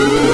Ooh.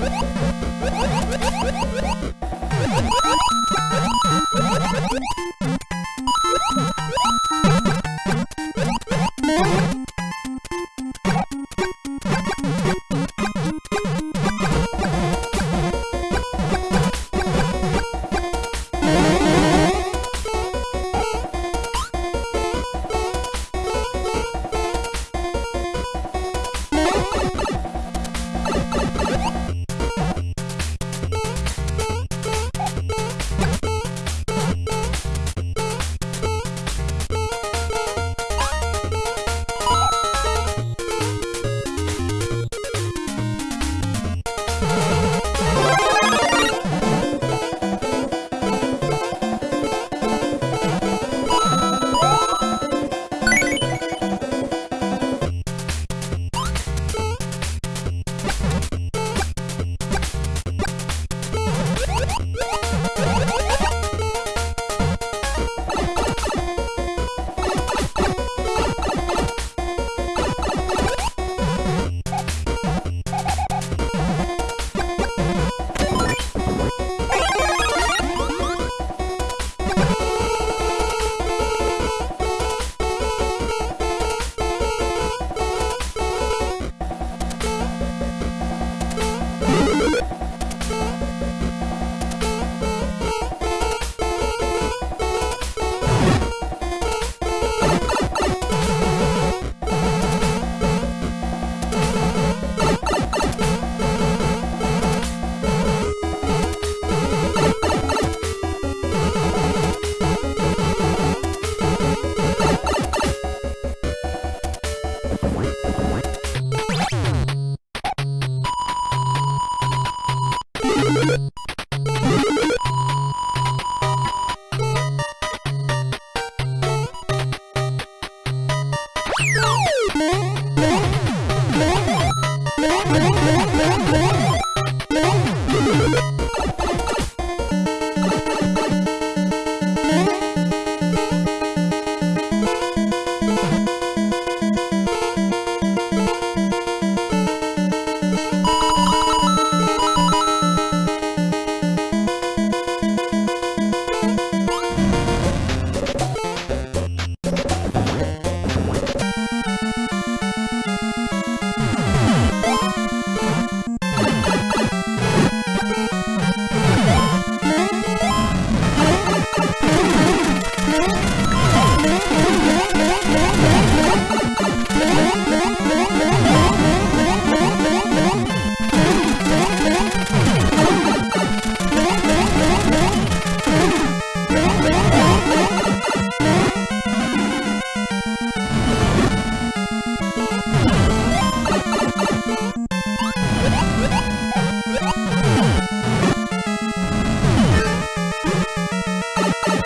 「you